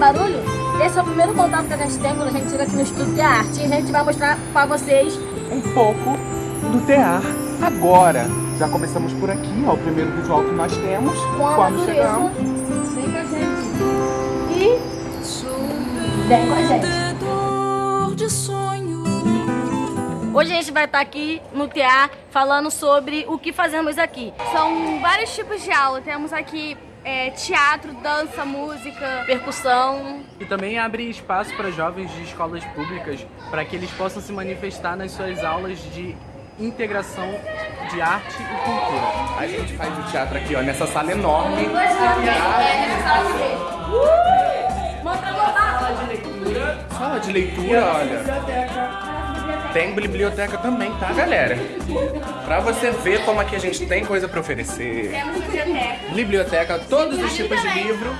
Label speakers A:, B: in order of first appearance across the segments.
A: barulho? Esse é o primeiro contato que a gente tem quando a gente chega aqui no Estudo de Arte. E a gente vai mostrar para vocês
B: um pouco do tear agora. Já começamos por aqui, ó, o primeiro visual que nós temos.
A: com a
B: quando
A: natureza.
B: chegamos.
A: Vem com a gente. E vem com a gente. Hoje a gente vai estar aqui no TEA falando sobre o que fazemos aqui.
C: São vários tipos de aula. Temos aqui é, teatro, dança, música.
A: Percussão,
D: E também abre espaço para jovens de escolas públicas para que eles possam se manifestar nas suas aulas de integração de arte e cultura.
B: A gente faz o teatro aqui, ó, nessa sala enorme. Sala de leitura, olha. Tem biblioteca também, tá, galera? Pra você ver como aqui a gente tem coisa pra oferecer.
C: Temos biblioteca.
B: Biblioteca, todos os tipos de livro,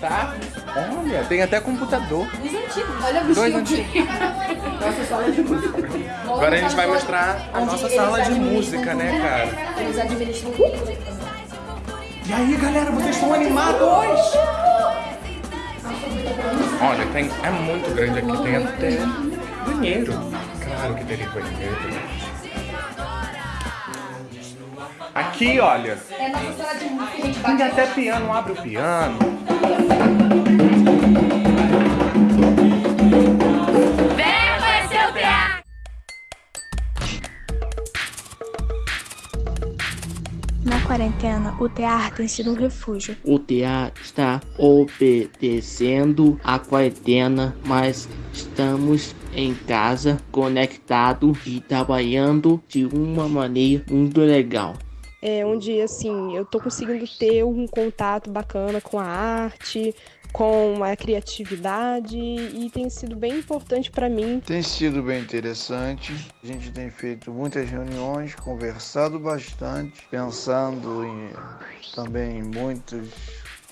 B: tá? Olha, tem até computador.
A: Dois antigos, olha o
B: Dois
A: bichinho.
B: antigos. Nossa sala de música. Agora a gente vai mostrar a nossa sala de música, né, cara?
A: Eles administram.
B: E aí, galera, vocês estão animados? Olha, tem, é muito grande aqui, tem até banheiro. Claro que teria banheiro. Aqui, olha,
A: É a nossa sala de música, gente bate
B: até piano, abre o piano.
E: Na quarentena, o teatro tem sido um refúgio.
F: O TEA está obedecendo a quarentena, mas estamos em casa, conectado e trabalhando de uma maneira muito legal.
G: É, onde assim eu tô conseguindo ter um contato bacana com a arte, com a criatividade e tem sido bem importante para mim.
H: Tem sido bem interessante. A gente tem feito muitas reuniões, conversado bastante, pensando em, também em muitos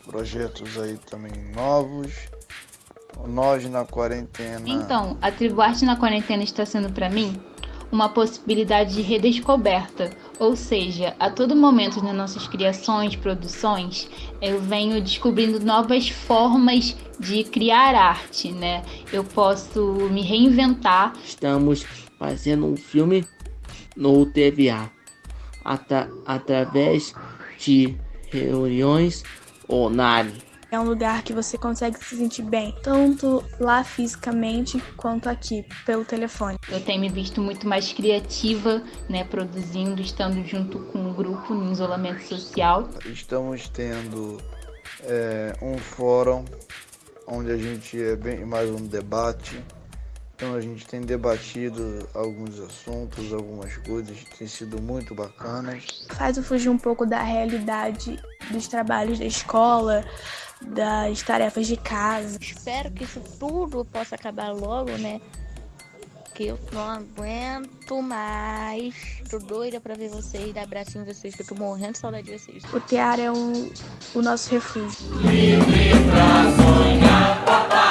H: projetos aí também novos. Nós na quarentena.
I: Então, a Tribo Arte na Quarentena está sendo para mim uma possibilidade de redescoberta, ou seja, a todo momento nas nossas criações, produções, eu venho descobrindo novas formas de criar arte, né? Eu posso me reinventar
F: Estamos fazendo um filme no TVA atra- através de reuniões online.
E: É um lugar que você consegue se sentir bem, tanto lá fisicamente quanto aqui, pelo telefone.
I: Eu tenho me visto muito mais criativa, né, produzindo, estando junto com o grupo em isolamento social.
H: Estamos tendo é, um fórum onde a gente é bem mais um debate. Então a gente tem debatido alguns assuntos, algumas coisas que têm sido muito bacanas.
E: Faz eu fugir um pouco da realidade dos trabalhos da escola, das tarefas de casa.
J: Espero que isso tudo possa acabar logo, né? Que eu não aguento mais. Tô doida pra ver vocês, dar abracinho em vocês, que eu tô morrendo de saudade de vocês.
E: O teatro é um, o nosso refúgio.
K: Livre pra sonhar, papai.